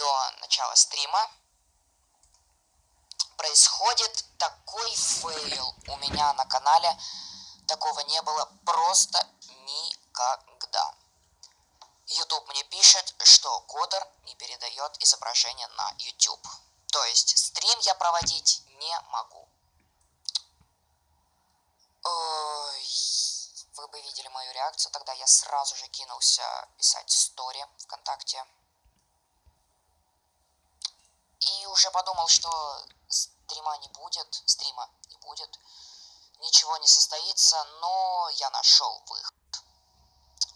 до начала стрима происходит такой фейл у меня на канале. Такого не было просто никогда. YouTube мне пишет, что кодер не передает изображение на YouTube. То есть стрим я проводить не могу. Ой, вы бы видели мою реакцию, тогда я сразу же кинулся писать стори ВКонтакте. И уже подумал, что стрима не будет, стрима не будет, ничего не состоится, но я нашел выход.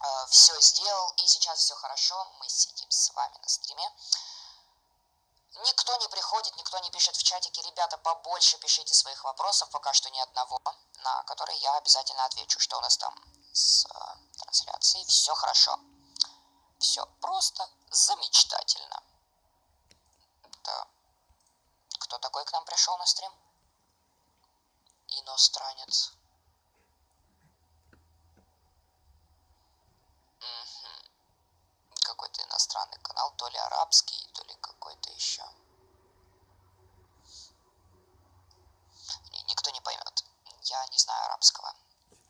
Э, все сделал, и сейчас все хорошо, мы сидим с вами на стриме. Никто не приходит, никто не пишет в чатике. Ребята, побольше пишите своих вопросов, пока что ни одного, на которые я обязательно отвечу. Что у нас там с э, трансляцией? Все хорошо. Все просто замечательно. Это кто такой к нам пришел на стрим? Иностранец. Какой-то иностранный канал, то ли арабский, то ли какой-то еще. Никто не поймет. Я не знаю арабского.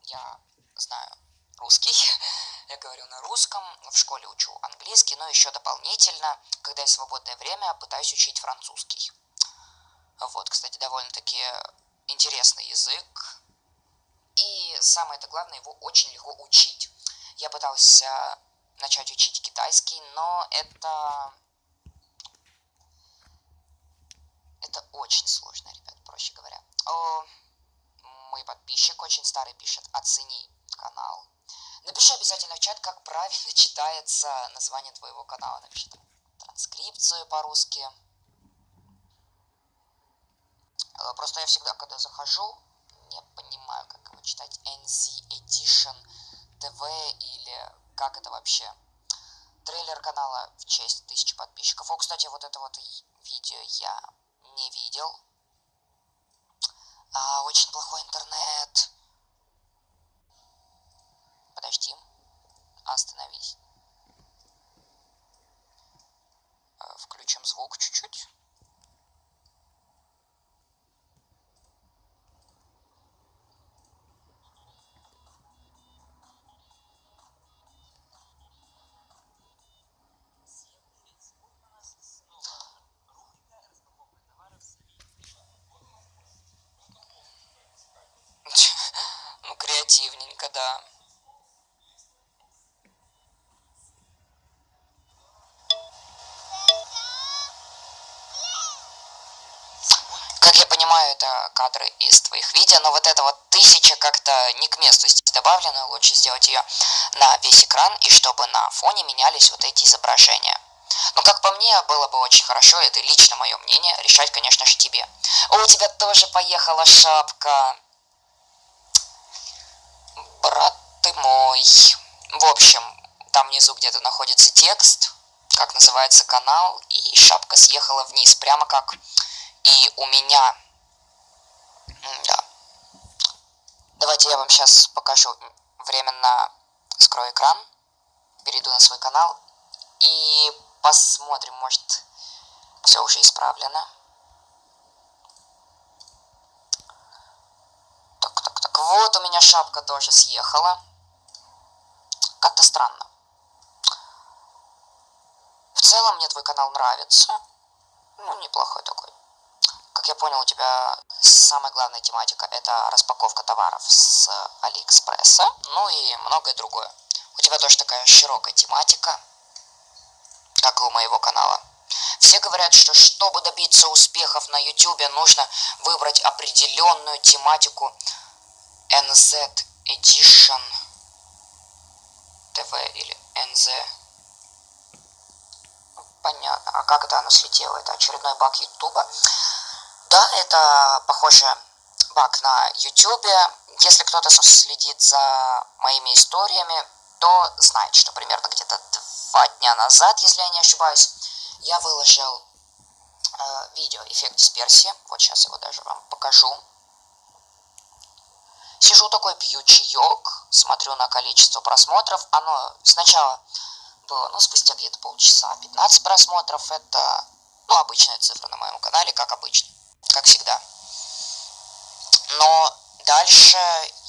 Я знаю русский. Я говорю на русском, в школе учу английский, но еще дополнительно, когда есть свободное время, пытаюсь учить французский. Вот, кстати, довольно-таки интересный язык. И самое это главное, его очень легко учить. Я пытался начать учить китайский, но это... Это очень сложно, ребят, проще говоря. О, мой подписчик очень старый пишет, оцени канал. Напиши обязательно в чат, как правильно читается название твоего канала. Напиши там транскрипцию по-русски. Э, просто я всегда, когда захожу, не понимаю, как его читать. NZ Edition TV или как это вообще. Трейлер канала в честь тысячи подписчиков. О, кстати, вот это вот видео я не видел. А, очень плохой интернет. Подожди. Остановись. Э, включим звук чуть-чуть. Да. Как я понимаю, это кадры из твоих видео, но вот эта вот тысяча как-то не к месту здесь добавлена, лучше сделать ее на весь экран, и чтобы на фоне менялись вот эти изображения. Но как по мне, было бы очень хорошо, это лично мое мнение, решать, конечно же, тебе. О, у тебя тоже поехала шапка брат ты мой. В общем, там внизу где-то находится текст, как называется канал, и шапка съехала вниз, прямо как и у меня. Да. Давайте я вам сейчас покажу. Временно скрою экран, перейду на свой канал и посмотрим, может, все уже исправлено. Вот у шапка тоже съехала. Как-то странно. В целом мне твой канал нравится. Ну, неплохой такой. Как я понял, у тебя самая главная тематика это распаковка товаров с Алиэкспресса, ну и многое другое. У тебя тоже такая широкая тематика, как и у моего канала. Все говорят, что чтобы добиться успехов на YouTube, нужно выбрать определенную тематику NZ Edition TV или NZ. Понятно. А как это оно слетело? Это очередной баг Ютуба. Да, это, похоже, баг на Ютубе. Если кто-то следит за моими историями, то знает, что примерно где-то два дня назад, если я не ошибаюсь, я выложил э, видео эффект дисперсии. Вот сейчас его даже вам покажу. Сижу такой, пью чаек, смотрю на количество просмотров. Оно сначала было, ну, спустя где-то полчаса. 15 просмотров это, ну, обычная цифра на моем канале, как обычно, как всегда. Но дальше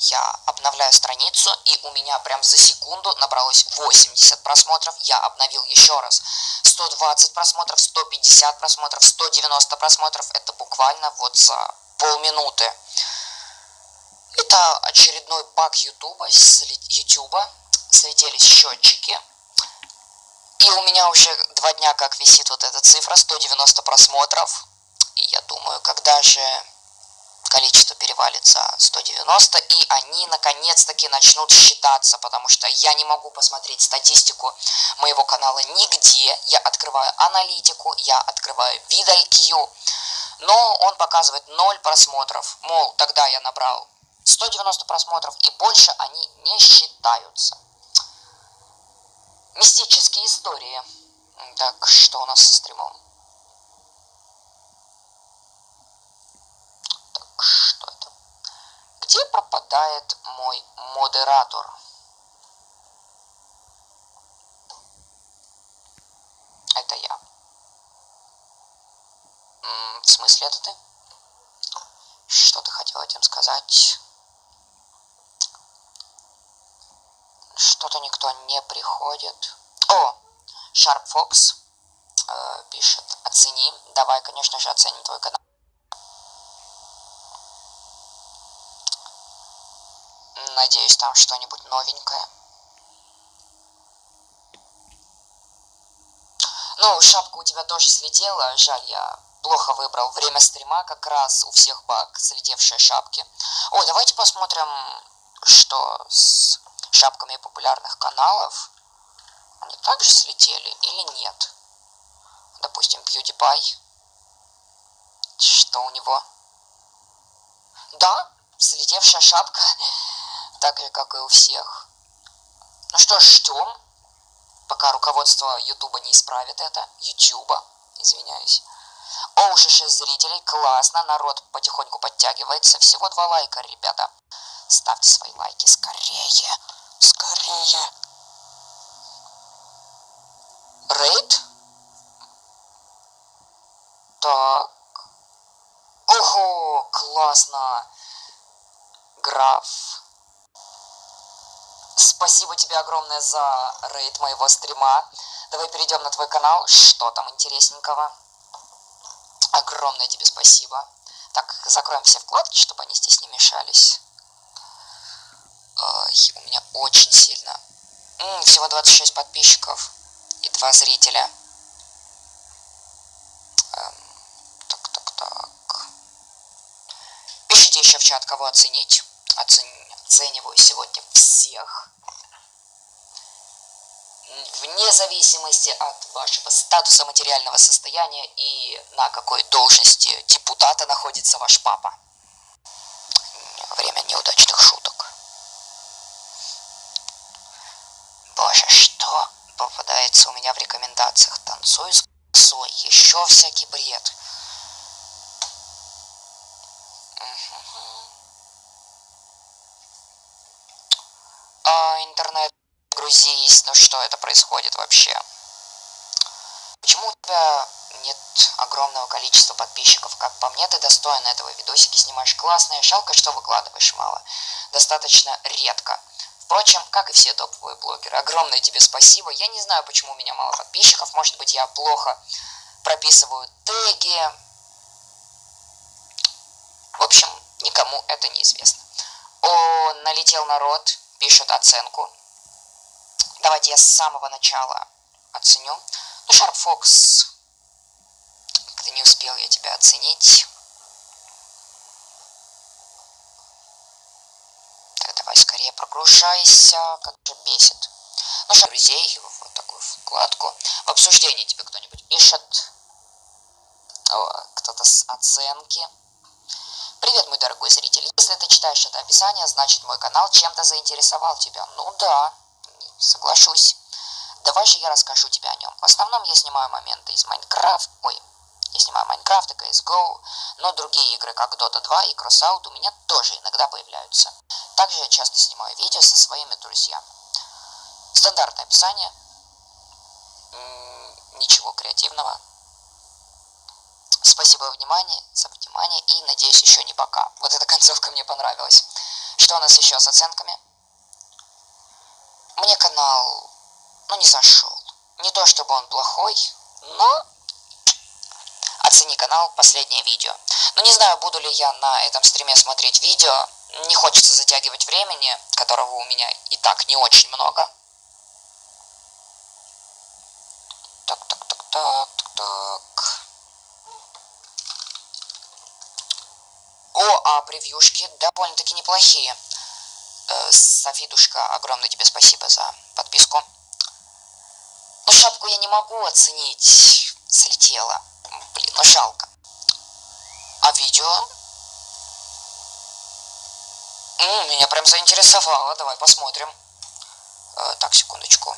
я обновляю страницу, и у меня прям за секунду набралось 80 просмотров. Я обновил еще раз. 120 просмотров, 150 просмотров, 190 просмотров. Это буквально вот за полминуты. Это очередной баг Ютуба, Ютуба. Слетелись счетчики. И у меня уже два дня как висит вот эта цифра, 190 просмотров. И я думаю, когда же количество перевалит за 190, и они наконец-таки начнут считаться, потому что я не могу посмотреть статистику моего канала нигде. Я открываю аналитику, я открываю VidIQ, но он показывает 0 просмотров. Мол, тогда я набрал 190 просмотров, и больше они не считаются. Мистические истории. Так, что у нас со стримом? Так, что это? Где пропадает мой модератор? Это я. В смысле это ты? Что ты хотел этим сказать? Что-то никто не приходит. О, Sharp Fox э, пишет, оцени. Давай, конечно же, оценим твой канал. Надеюсь, там что-нибудь новенькое. Ну, шапка у тебя тоже слетела. Жаль, я плохо выбрал время стрима. Как раз у всех баг слетевшие шапки. О, давайте посмотрим, что с шапками популярных каналов, они также слетели или нет? Допустим, PewDiePie. Что у него? Да, слетевшая шапка, так же, как и у всех. Ну что ж, ждем, пока руководство Ютуба не исправит это. Ютуба, извиняюсь. О, уже 6 зрителей, классно, народ потихоньку подтягивается. Всего два лайка, ребята. Ставьте свои лайки скорее. Скорее. Рейд? Так. Ого, классно. Граф. Спасибо тебе огромное за рейд моего стрима. Давай перейдем на твой канал. Что там интересненького? Огромное тебе спасибо. Так, закроем все вкладки, чтобы они здесь не мешались у меня очень сильно. М, всего 26 подписчиков и 2 зрителя. Эм, так, так, так. Пишите еще в чат, кого оценить. Оцен... Оцениваю сегодня всех. Вне зависимости от вашего статуса материального состояния и на какой должности депутата находится ваш папа. Время неудачных Боже, что попадается у меня в рекомендациях? Танцуй с косой, еще всякий бред. А, интернет, грузись, ну что это происходит вообще? Почему у тебя нет огромного количества подписчиков? Как по мне, ты достойна этого. Видосики снимаешь классные, жалко, что выкладываешь мало. Достаточно редко. Впрочем, как и все топовые блогеры, огромное тебе спасибо. Я не знаю, почему у меня мало подписчиков. Может быть, я плохо прописываю теги. В общем, никому это не известно. О, налетел народ, пишет оценку. Давайте я с самого начала оценю. Ну, Sharp Fox, как-то не успел я тебя оценить. Давай скорее прогружайся, как же бесит. Ну что, друзей, вот такую вкладку. В обсуждении тебе кто-нибудь пишет. Кто-то с оценки. Привет, мой дорогой зритель. Если ты читаешь это описание, значит мой канал чем-то заинтересовал тебя. Ну да, соглашусь. Давай же я расскажу тебе о нем. В основном я снимаю моменты из Майнкрафт. Ой, я снимаю Майнкрафт и CSGO, но другие игры, как Dota 2 и Crossout, у меня тоже иногда появляются. Также я часто снимаю видео со своими друзьями. Стандартное описание. ничего креативного. Спасибо внимание, за внимание и надеюсь еще не пока. Вот эта концовка мне понравилась. Что у нас еще с оценками? Мне канал, ну, не зашел. Не то чтобы он плохой, но оцени канал последнее видео. Но не знаю, буду ли я на этом стриме смотреть видео. Не хочется затягивать времени, которого у меня и так не очень много. Так, так, так, так, так, так. О, а превьюшки довольно-таки неплохие. Э, Софидушка, огромное тебе спасибо за подписку. Ну, шапку я не могу оценить. Слетела. Блин, ну жалко. А видео? М, меня прям заинтересовало. Давай посмотрим. Э, так, секундочку.